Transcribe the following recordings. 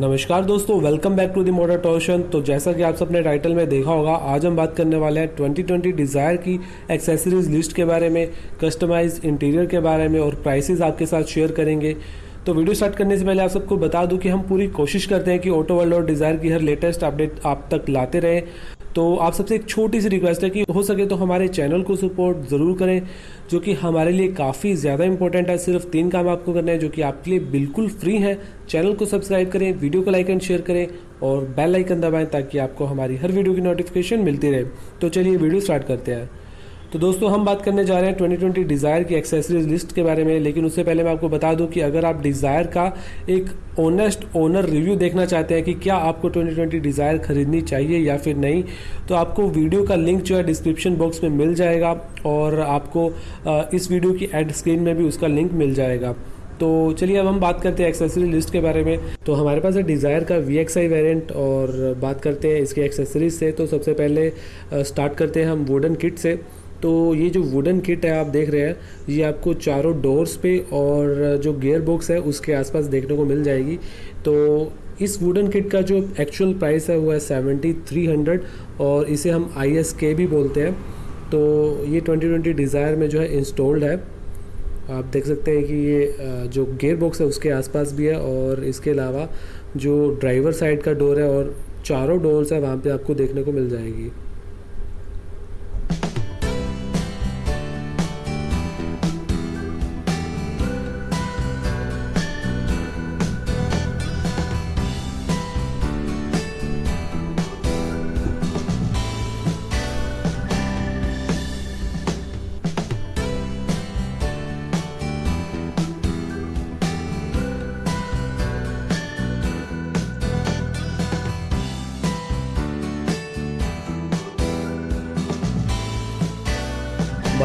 नमस्कार दोस्तों welcome back to the motor torsion तो जैसा कि आप सबने टाइटल में देखा होगा, आज हम बात करने वाले हैं 2020 डिज़ायर की एक्सेसरीज लिस्ट के बारे में कस्टमाइज इंटीरियर के बारे में और प्राइसेस आपके साथ शेयर करेंगे। तो वीडियो स्टार्ट करने से पहले आप सबको बता दूँ कि हम पूरी कोशिश करते हैं कि ऑटो वर्ल्ड और डिज़ायर की हर लेटेस्ट अपडेट आप तक लाते रहें। तो आप सबसे एक छोटी सी रिक्वेस्ट है कि हो सके तो हमारे चैनल को सपोर्ट ज़रूर करें, जो कि हमारे लिए काफ़ी ज़्यादा इंपॉर्टेंट है। सिर्फ़ तीन काम आपको करना है, जो कि आपके लिए बिल्कुल फ्री है। चैनल को सब्सक्राइब करें वीडियो को लाइक एंड शेयर करें और बेल आइकन दबाएँ, ताकि आपको हमारी हर वीडियो की नोटिफिकेशन मिलती रहे। तो चलिए वीडियो स्टार्ट करते हैं। तो दोस्तों, हम बात करने जा रहे हैं 2020 डिज़ायर की एक्सेसरीज लिस्ट के बारे में, लेकिन उससे पहले मैं आपको बता दूँ कि अगर आप डिज़ायर का एक ऑनेस्ट ओनर रिव्यू देखना चाहते हैं कि क्या आपको 2020 डिज़ायर खरीदनी चाहिए या फिर नहीं तो आपको वीडियो का लिंक जो है डिस्क्रिप्शन बॉक्स में मिल जाएगा और आपको इस वीडियो की एड स्क्रीन में भी उसका लिंक मिल जाएगा। तो चलिए अब हम बात करते हैं एक्सेसरी लिस्ट के बारे में। तो हमारे पास है डिज़ायर का वी एक्स आई वेरियंट और बात करते हैं इसके एक्सेसरीज से। तो सबसे पहले स्टार्ट करते हैं हम वुडन किट से। तो ये जो वुडन किट है, आप देख रहे हैं, ये आपको चारों डोर्स पे और जो गियर बॉक्स है, उसके आसपास देखने को मिल जाएगी। तो इस वुडन किट का जो एक्चुअल प्राइस है, वो है सेवेंटी थ्री हंड्रेड और इसे हम आई एस के भी बोलते हैं। तो ये ट्वेंटी ट्वेंटी डिज़ायर में जो है इंस्टॉल्ड है। आप देख सकते हैं कि ये जो गेयर बॉक्स है, उसके आसपास भी है और इसके अलावा जो ड्राइवर साइड का डोर है और चारों डोर्स है, वहाँ पे आपको देखने को मिल जाएगी।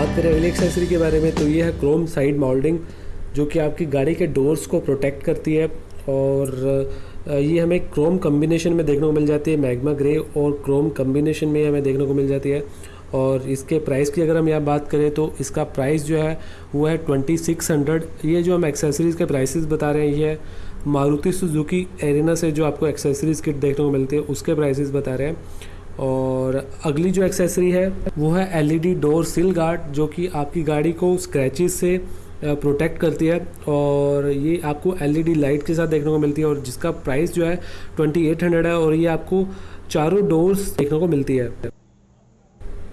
बात करें अगली एक्सेसरी के बारे में तो ये है क्रोम साइड मोल्डिंग जो कि आपकी गाड़ी के डोर्स को प्रोटेक्ट करती है और ये हमें क्रोम कम्बिनेशन में देखने को मिल जाती है मैग्मा ग्रे और क्रोम कम्बिनेशन में हमें देखने को मिल जाती है। और इसके प्राइस की अगर हम यहाँ बात करें तो इसका प्राइस जो है, वो है ट्वेंटी सिक्स हंड्रेड ये जो हम एक्सेसरीज़ के प्राइसेस बता रहे हैं, ये मारुति सुजुकी एरिना से जो आपको एक्सेसरीज़ किट देखने को मिलती है, उसके प्राइसेस बता रहे हैं। और अगली जो एक्सेसरी है, वो है एलईडी डोर सिल गार्ड जो कि आपकी गाड़ी को स्क्रैचेस से प्रोटेक्ट करती है। और ये आपको एलईडी लाइट के साथ देखने को मिलती है और जिसका प्राइस जो है ट्वेंटी एट हंड्रेड है और ये आपको चारों डोर्स देखने को मिलती है।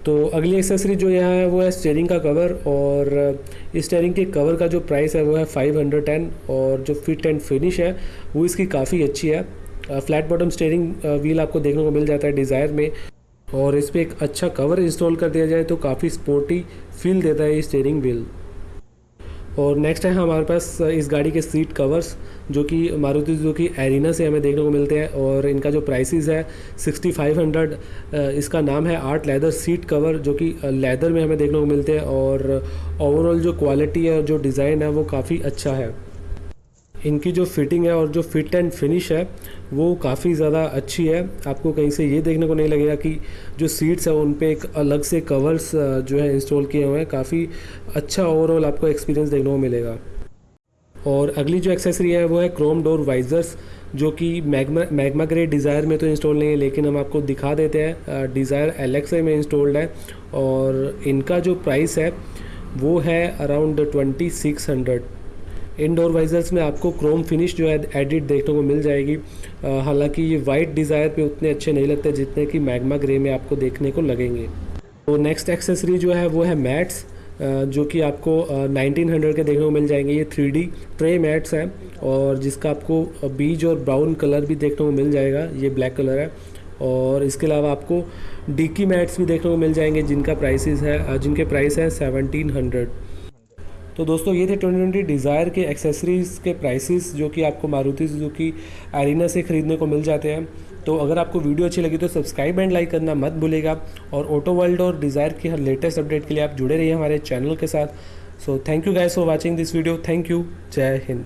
तो अगली एक्सेसरी जो यहाँ है, वो है स्टेयरिंग का कवर और इस स्टेयरिंग के कवर का जो प्राइस है, वो है फाइव हंड्रेड टेन और जो फिट एंड फिनिश है, वो इसकी काफ़ी अच्छी है। फ्लैट बॉटम स्टेयरिंग व्हील आपको देखने को मिल जाता है डिज़ायर में और इस पर एक अच्छा कवर इंस्टॉल कर दिया जाए तो काफ़ी स्पोर्टी फील देता है ये स्टेयरिंग व्हील और नेक्स्ट है हमारे पास इस गाड़ी के सीट कवर्स जो कि मारुति जो कि एरिना से हमें देखने को मिलते हैं और इनका जो प्राइसेस है 6500 इसका नाम है आर्ट लेदर सीट कवर जो कि लेदर में हमें देखने को मिलते हैं और ओवरऑल जो क्वालिटी है जो डिज़ाइन है वो काफ़ी अच्छा है। इनकी जो फिटिंग है और जो फिट एंड फिनिश है, वो काफ़ी ज़्यादा अच्छी है। आपको कहीं से ये देखने को नहीं लगेगा कि जो सीट्स है उन पर एक अलग से कवर्स जो है इंस्टॉल किए हुए हैं। काफ़ी अच्छा ओवरऑल आपको एक्सपीरियंस देखने को मिलेगा। और अगली जो एक्सेसरी है, वो है क्रोम डोर वाइजर्स जो कि मैगमा मैगमा ग्रे डिज़ायर में तो इंस्टॉल नहीं है, लेकिन हम आपको दिखा देते हैं। डिज़ायर एलेक्सा में इंस्टॉल्ड है और इनका जो प्राइस है, वो है around twenty six hundred indoor visors में आपको क्रोम फिनिश जो है एडिट देखने को मिल जाएगी। हालाँकि ये वाइट डिज़ायर पे उतने अच्छे नहीं लगते जितने कि मैगमा ग्रे में आपको देखने को लगेंगे। तो नेक्स्ट एक्सेसरी जो है वो है मैट्स जो कि आपको 1900 के देखने को मिल जाएँगे। ये थ्री डी ट्रे मैट्स हैं और जिसका आपको बीज और ब्राउन कलर भी देखने को मिल जाएगा। ये ब्लैक कलर है और इसके अलावा आपको डीकी मैट्स भी देखने को मिल जाएँगे जिनका प्राइसेस है जिनके प्राइस है सेवनटीन हंड्रेड तो दोस्तों, ये थे ट्वेंटी ट्वेंटी डिज़ायर के एक्सेसरीज़ के प्राइसेस जो कि आपको मारुति सुजुकी एरिना से ख़रीदने को मिल जाते हैं। तो अगर आपको वीडियो अच्छी लगी तो सब्सक्राइब एंड लाइक करना मत भूलेगा। और ऑटो वर्ल्ड और डिज़ायर की हर लेटेस्ट अपडेट के लिए आप जुड़े रहिए हमारे चैनल के साथ। So thank you guys for watching this video thank you जय हिंद।